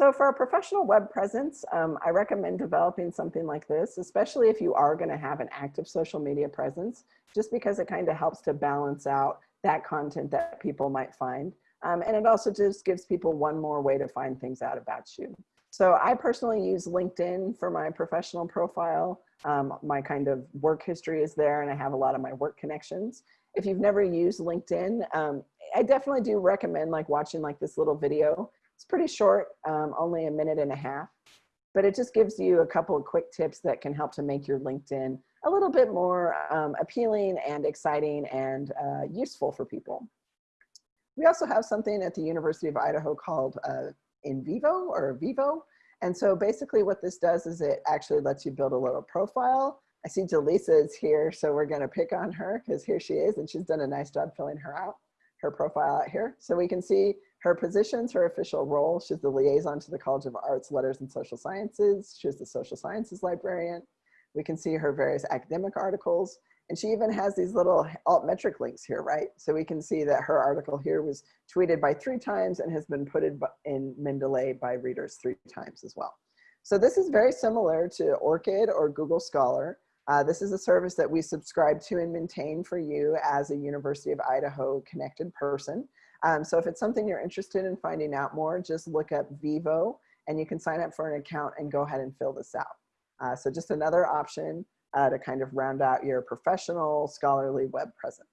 [SPEAKER 1] So for a professional web presence, um, I recommend developing something like this, especially if you are gonna have an active social media presence, just because it kind of helps to balance out that content that people might find. Um, and it also just gives people one more way to find things out about you. So I personally use LinkedIn for my professional profile. Um, my kind of work history is there and I have a lot of my work connections. If you've never used LinkedIn, um, I definitely do recommend like watching like this little video it's pretty short, um, only a minute and a half, but it just gives you a couple of quick tips that can help to make your LinkedIn a little bit more um, appealing and exciting and uh, useful for people. We also have something at the University of Idaho called uh, In Vivo or Vivo. And so basically what this does is it actually lets you build a little profile. I see Jaleesa is here, so we're gonna pick on her because here she is and she's done a nice job filling her out, her profile out here. So we can see her positions, her official role, she's the liaison to the College of Arts, Letters, and Social Sciences. She's the social sciences librarian. We can see her various academic articles. And she even has these little altmetric links here, right? So we can see that her article here was tweeted by three times and has been put in Mendeley by readers three times as well. So this is very similar to ORCID or Google Scholar. Uh, this is a service that we subscribe to and maintain for you as a University of Idaho connected person. Um, so if it's something you're interested in finding out more, just look up Vivo and you can sign up for an account and go ahead and fill this out. Uh, so just another option uh, to kind of round out your professional scholarly web presence.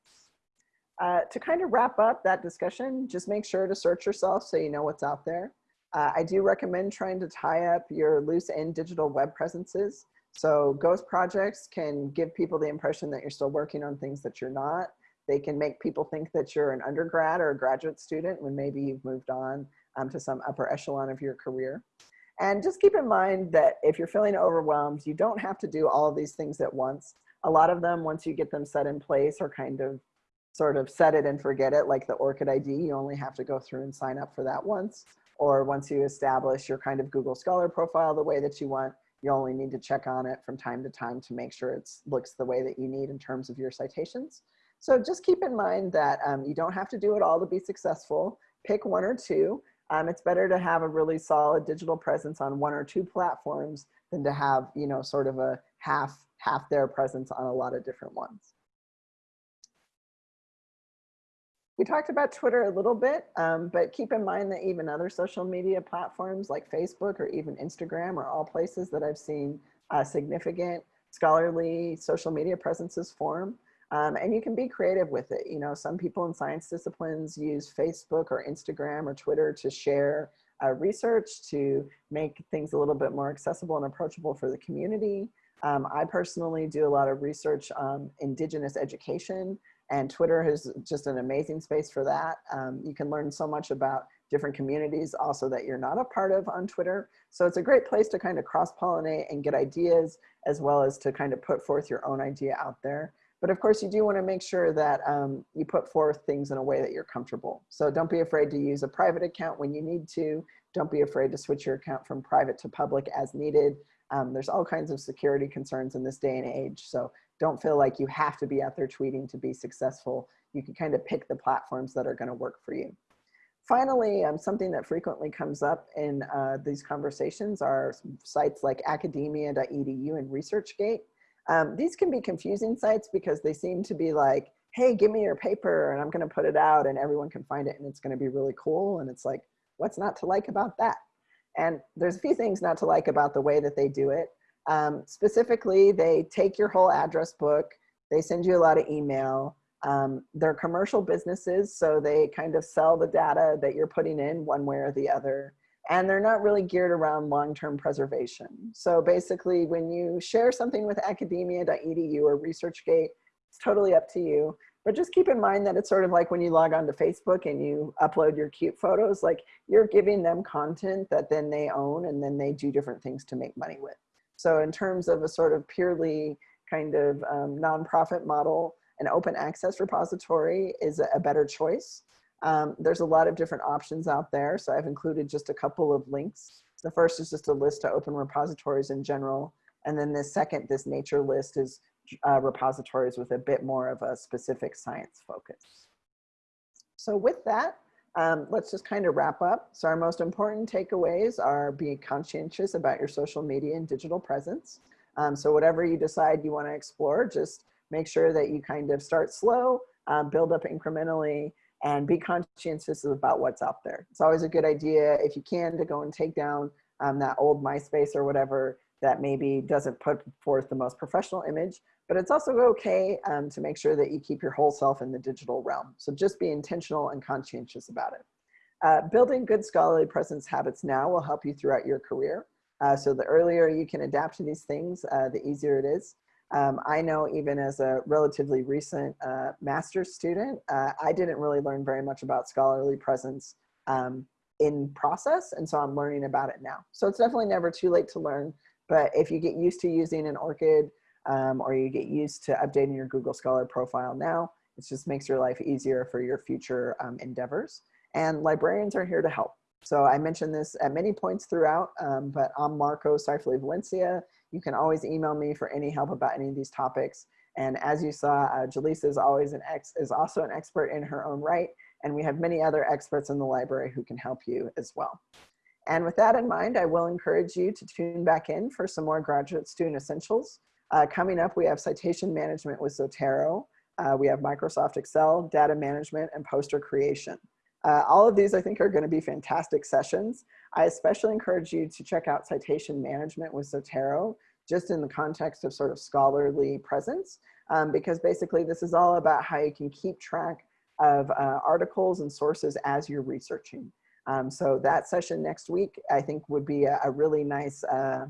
[SPEAKER 1] Uh, to kind of wrap up that discussion, just make sure to search yourself so you know what's out there. Uh, I do recommend trying to tie up your loose end digital web presences. So ghost projects can give people the impression that you're still working on things that you're not. They can make people think that you're an undergrad or a graduate student when maybe you've moved on um, to some upper echelon of your career. And just keep in mind that if you're feeling overwhelmed, you don't have to do all of these things at once. A lot of them, once you get them set in place, are kind of sort of set it and forget it, like the ORCID ID. You only have to go through and sign up for that once. Or once you establish your kind of Google Scholar profile the way that you want, you only need to check on it from time to time to make sure it looks the way that you need in terms of your citations. So just keep in mind that um, you don't have to do it all to be successful. Pick one or two. Um, it's better to have a really solid digital presence on one or two platforms than to have, you know, sort of a half, half their presence on a lot of different ones. We talked about Twitter a little bit, um, but keep in mind that even other social media platforms like Facebook or even Instagram are all places that I've seen uh, significant scholarly social media presences form. Um, and you can be creative with it. You know, some people in science disciplines use Facebook or Instagram or Twitter to share uh, research to make things a little bit more accessible and approachable for the community. Um, I personally do a lot of research on indigenous education and Twitter is just an amazing space for that. Um, you can learn so much about different communities also that you're not a part of on Twitter. So it's a great place to kind of cross-pollinate and get ideas as well as to kind of put forth your own idea out there. But of course, you do want to make sure that um, you put forth things in a way that you're comfortable. So don't be afraid to use a private account when you need to. Don't be afraid to switch your account from private to public as needed. Um, there's all kinds of security concerns in this day and age. So don't feel like you have to be out there tweeting to be successful. You can kind of pick the platforms that are going to work for you. Finally, um, something that frequently comes up in uh, these conversations are sites like academia.edu and ResearchGate. Um, these can be confusing sites because they seem to be like, hey, give me your paper and I'm gonna put it out and everyone can find it and it's gonna be really cool. And it's like, what's not to like about that? And there's a few things not to like about the way that they do it. Um, specifically, they take your whole address book, they send you a lot of email. Um, they're commercial businesses, so they kind of sell the data that you're putting in one way or the other and they're not really geared around long-term preservation. So basically when you share something with academia.edu or ResearchGate, it's totally up to you. But just keep in mind that it's sort of like when you log on to Facebook and you upload your cute photos, like you're giving them content that then they own and then they do different things to make money with. So in terms of a sort of purely kind of um, nonprofit model, an open access repository is a better choice. Um, there's a lot of different options out there. So I've included just a couple of links. The first is just a list to open repositories in general. And then the second, this nature list is uh, repositories with a bit more of a specific science focus. So with that, um, let's just kind of wrap up. So our most important takeaways are being conscientious about your social media and digital presence. Um, so whatever you decide you want to explore, just make sure that you kind of start slow, uh, build up incrementally, and be conscientious about what's out there. It's always a good idea if you can to go and take down um, that old MySpace or whatever that maybe doesn't put forth the most professional image, but it's also okay um, to make sure that you keep your whole self in the digital realm. So just be intentional and conscientious about it. Uh, building good scholarly presence habits now will help you throughout your career. Uh, so the earlier you can adapt to these things, uh, the easier it is. Um, I know even as a relatively recent uh, master's student, uh, I didn't really learn very much about scholarly presence um, in process, and so I'm learning about it now. So it's definitely never too late to learn, but if you get used to using an ORCID um, or you get used to updating your Google Scholar profile now, it just makes your life easier for your future um, endeavors. And librarians are here to help. So I mentioned this at many points throughout, um, but I'm Marco Seiferle-Valencia. You can always email me for any help about any of these topics. And as you saw, uh, Jaleesa is always an ex is also an expert in her own right. And we have many other experts in the library who can help you as well. And with that in mind, I will encourage you to tune back in for some more graduate student essentials. Uh, coming up, we have citation management with Zotero. Uh, we have Microsoft Excel, data management, and poster creation. Uh, all of these I think are gonna be fantastic sessions. I especially encourage you to check out citation management with Zotero, just in the context of sort of scholarly presence, um, because basically this is all about how you can keep track of uh, articles and sources as you're researching. Um, so that session next week, I think would be a, a really nice uh,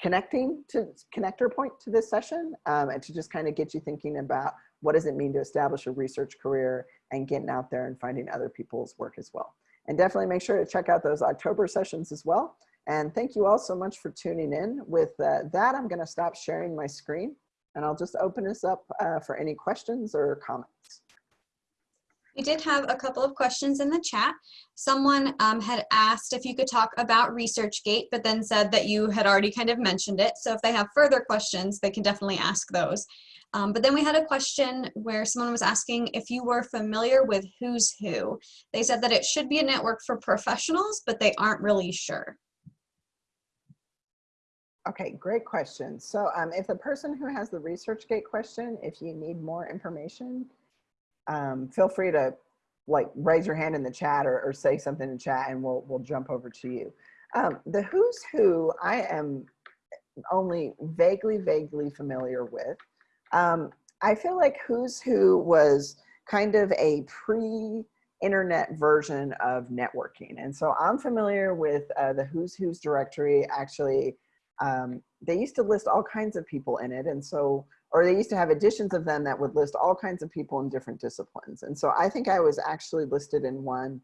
[SPEAKER 1] connecting to connector point to this session um, and to just kind of get you thinking about what does it mean to establish a research career and getting out there and finding other people's work as well. And definitely make sure to check out those October sessions as well. And thank you all so much for tuning in. With uh, that, I'm gonna stop sharing my screen and I'll just open this up uh, for any questions or comments.
[SPEAKER 2] We did have a couple of questions in the chat. Someone um, had asked if you could talk about ResearchGate, but then said that you had already kind of mentioned it. So if they have further questions, they can definitely ask those. Um, but then we had a question where someone was asking if you were familiar with Who's Who. They said that it should be a network for professionals, but they aren't really sure.
[SPEAKER 1] Okay, great question. So um, if the person who has the ResearchGate question, if you need more information, um, feel free to like raise your hand in the chat or, or, say something in chat and we'll, we'll jump over to you. Um, the Who's Who, I am only vaguely, vaguely familiar with. Um, I feel like Who's Who was kind of a pre-internet version of networking. And so I'm familiar with uh, the Who's Who's directory. Actually, um, they used to list all kinds of people in it. And so or they used to have editions of them that would list all kinds of people in different disciplines. And so I think I was actually listed in one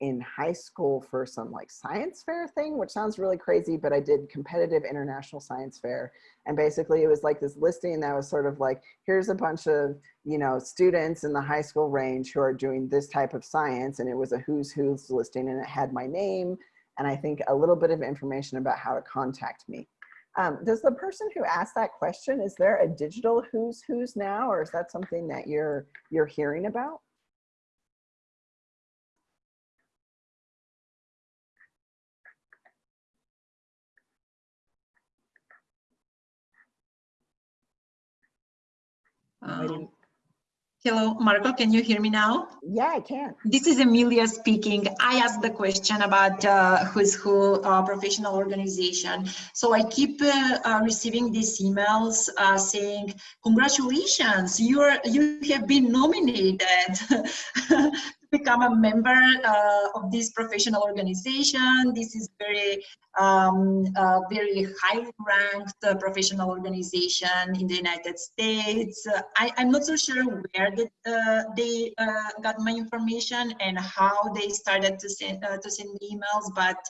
[SPEAKER 1] in high school for some like science fair thing, which sounds really crazy, but I did competitive international science fair. And basically it was like this listing that was sort of like, here's a bunch of, you know, students in the high school range who are doing this type of science. And it was a who's who's listing and it had my name and I think a little bit of information about how to contact me. Um, does the person who asked that question, is there a digital who's who's now, or is that something that you're you're hearing about?
[SPEAKER 3] Um, Hello, Marco, can you hear me now?
[SPEAKER 1] Yeah, I can.
[SPEAKER 3] This is Emilia speaking. I asked the question about uh, Who's Who uh, professional organization. So I keep uh, uh receiving these emails uh, saying, congratulations, you're, you have been nominated become a member uh, of this professional organization. This is very, um, uh, very highly ranked uh, professional organization in the United States. Uh, I, am not so sure where the, uh, they got my information and how they started to send, to send emails, but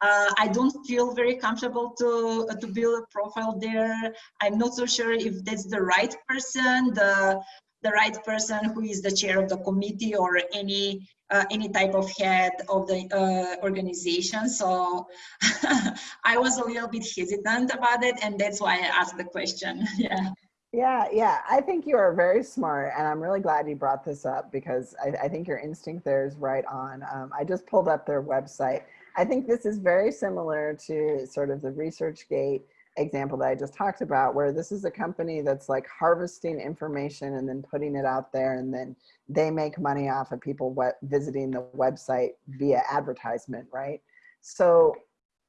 [SPEAKER 3] uh, I don't feel very comfortable to, uh, to build a profile there. I'm not so sure if that's the right person. The the right person who is the chair of the committee or any uh, any type of head of the uh, organization. So I was a little bit hesitant about it, and that's why I asked the question. yeah.
[SPEAKER 1] Yeah, yeah, I think you are very smart, and I'm really glad you brought this up because I, I think your instinct there is right on. Um, I just pulled up their website. I think this is very similar to sort of the ResearchGate example that I just talked about, where this is a company that's like harvesting information and then putting it out there and then they make money off of people visiting the website via advertisement, right? So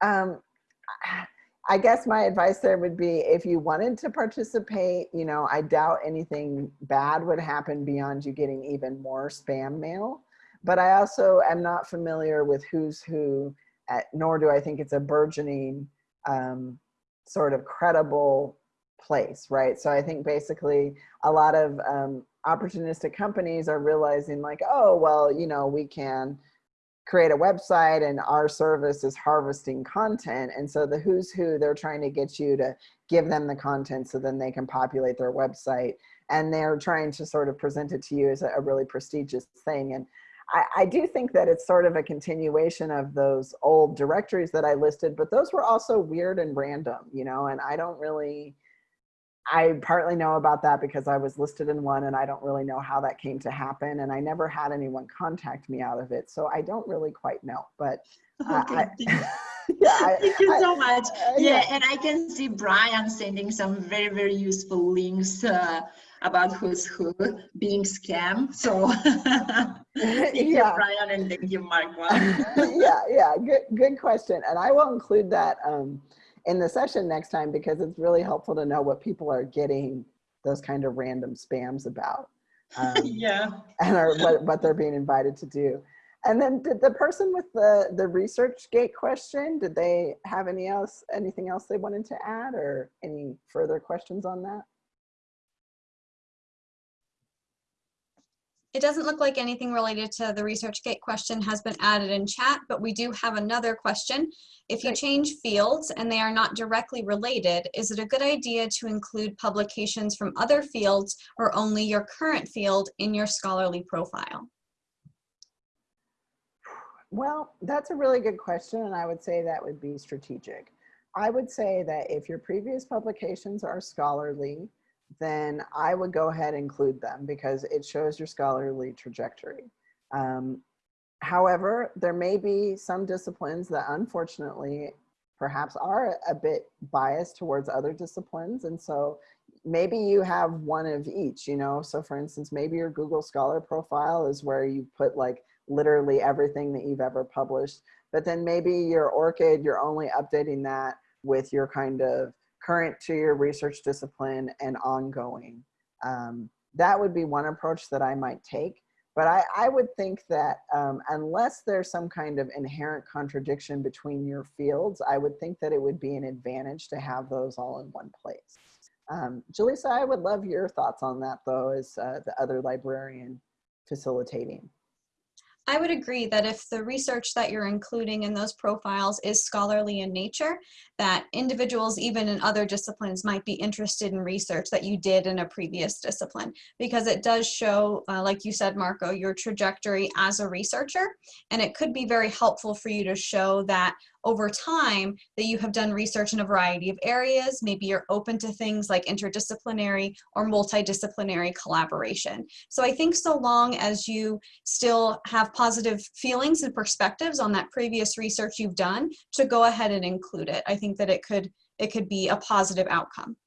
[SPEAKER 1] um, I guess my advice there would be if you wanted to participate, you know, I doubt anything bad would happen beyond you getting even more spam mail. But I also am not familiar with who's who, at, nor do I think it's a burgeoning um, sort of credible place, right? So I think basically a lot of um, opportunistic companies are realizing like, oh, well, you know, we can create a website and our service is harvesting content. And so the who's who, they're trying to get you to give them the content so then they can populate their website. And they're trying to sort of present it to you as a, a really prestigious thing. And I, I, do think that it's sort of a continuation of those old directories that I listed, but those were also weird and random, you know, and I don't really, I partly know about that because I was listed in one and I don't really know how that came to happen. And I never had anyone contact me out of it. So I don't really quite know, but uh,
[SPEAKER 3] okay. I, yeah, Thank you so much. Uh, yeah. yeah. and I can see Brian sending some very, very useful links uh, about who's who being scam. So thank yeah. you, Brian, and thank you, Mark.
[SPEAKER 1] yeah, yeah, good, good question. And I will include that um, in the session next time because it's really helpful to know what people are getting those kind of random spams about.
[SPEAKER 3] Um, yeah.
[SPEAKER 1] And are, what, what they're being invited to do. And then did the person with the, the ResearchGate question, did they have any else, anything else they wanted to add or any further questions on that?
[SPEAKER 2] It doesn't look like anything related to the ResearchGate question has been added in chat, but we do have another question. If you change fields and they are not directly related, is it a good idea to include publications from other fields or only your current field in your scholarly profile?
[SPEAKER 1] Well, that's a really good question, and I would say that would be strategic. I would say that if your previous publications are scholarly, then I would go ahead and include them because it shows your scholarly trajectory. Um, however, there may be some disciplines that unfortunately perhaps are a bit biased towards other disciplines. And so maybe you have one of each, you know? So for instance, maybe your Google Scholar profile is where you put like literally everything that you've ever published. But then maybe your ORCID, you're only updating that with your kind of current to your research discipline and ongoing. Um, that would be one approach that I might take. But I, I would think that um, unless there's some kind of inherent contradiction between your fields, I would think that it would be an advantage to have those all in one place. Um, Jaleesa, I would love your thoughts on that though, as uh, the other librarian facilitating.
[SPEAKER 2] I would agree that if the research that you're including in those profiles is scholarly in nature, that individuals even in other disciplines might be interested in research that you did in a previous discipline because it does show, uh, like you said, Marco, your trajectory as a researcher. And it could be very helpful for you to show that over time that you have done research in a variety of areas. Maybe you're open to things like interdisciplinary or multidisciplinary collaboration. So I think so long as you still have positive feelings and perspectives on that previous research you've done to go ahead and include it. I think that it could it could be a positive outcome.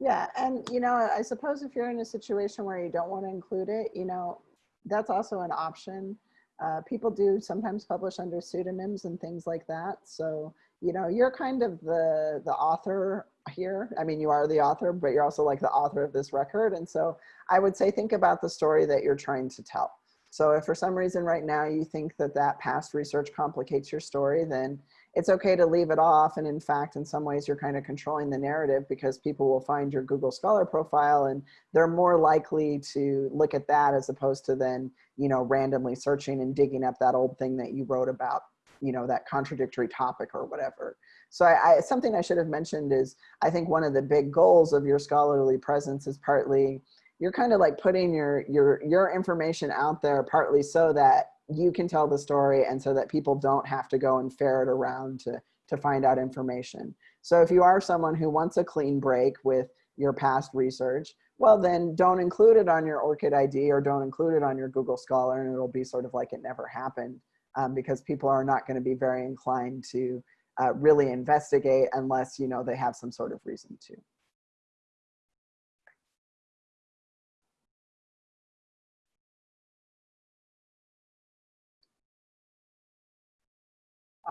[SPEAKER 1] Yeah, and you know, I suppose if you're in a situation where you don't want to include it, you know, that's also an option. Uh, people do sometimes publish under pseudonyms and things like that. So, you know, you're kind of the, the author here. I mean, you are the author, but you're also like the author of this record. And so I would say, think about the story that you're trying to tell. So if for some reason right now you think that that past research complicates your story, then it's okay to leave it off. And in fact, in some ways you're kind of controlling the narrative because people will find your Google Scholar profile and they're more likely to look at that as opposed to then, you know, randomly searching and digging up that old thing that you wrote about, you know, that contradictory topic or whatever. So I, I something I should have mentioned is I think one of the big goals of your scholarly presence is partly you're kind of like putting your your your information out there partly so that you can tell the story and so that people don't have to go and ferret around to, to find out information. So if you are someone who wants a clean break with your past research, well then don't include it on your ORCID ID or don't include it on your Google Scholar and it'll be sort of like it never happened um, because people are not gonna be very inclined to uh, really investigate unless you know they have some sort of reason to.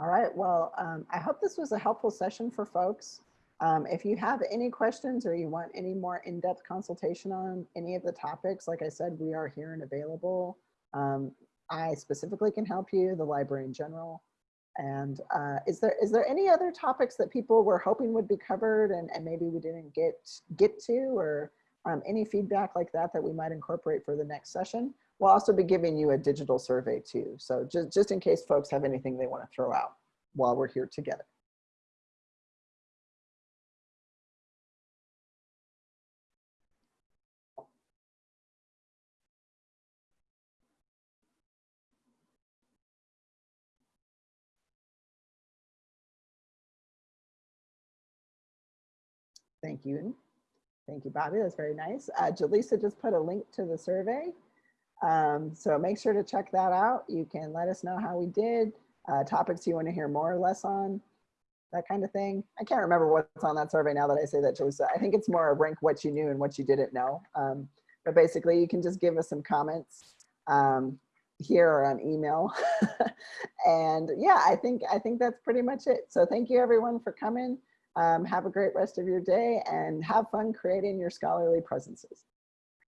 [SPEAKER 1] All right, well, um, I hope this was a helpful session for folks. Um, if you have any questions or you want any more in-depth consultation on any of the topics, like I said, we are here and available. Um, I specifically can help you, the library in general. And uh, is there is there any other topics that people were hoping would be covered and, and maybe we didn't get get to or um, any feedback like that that we might incorporate for the next session? We'll also be giving you a digital survey too. So just, just in case folks have anything they want to throw out while we're here together. Thank you. Thank you, Bobby. That's very nice. Uh, Jaleesa just put a link to the survey. Um, so make sure to check that out. You can let us know how we did, uh, topics you want to hear more or less on, that kind of thing. I can't remember what's on that survey now that I say that, Jaleesa. I think it's more a rank what you knew and what you didn't know. Um, but basically, you can just give us some comments um, here or on email. and yeah, I think I think that's pretty much it. So thank you everyone for coming. Um, have a great rest of your day and have fun creating your scholarly presences.